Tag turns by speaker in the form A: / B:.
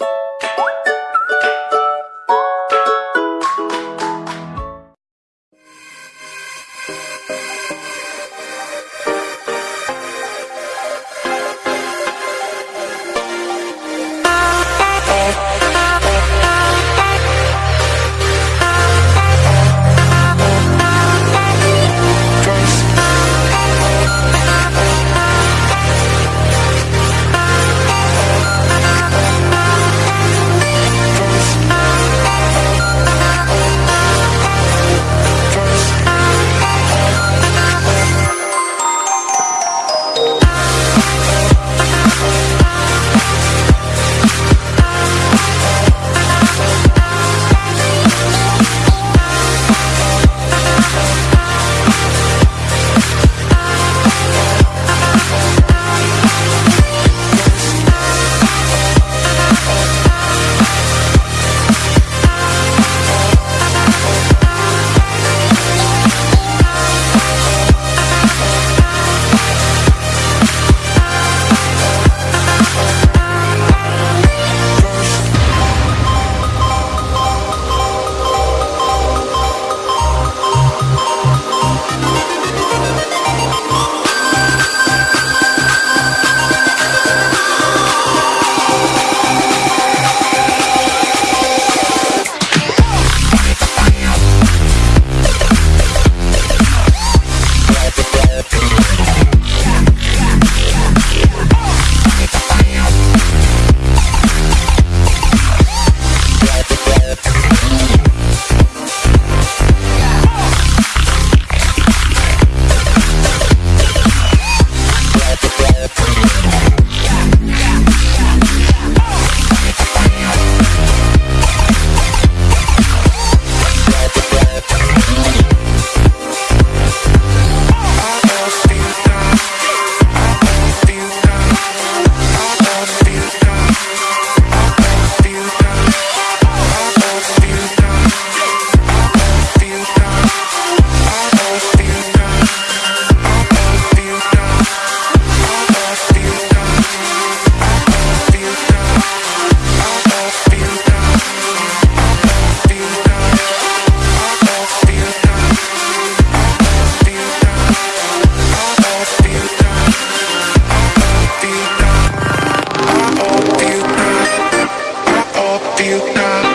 A: you feel now.